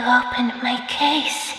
You opened my case.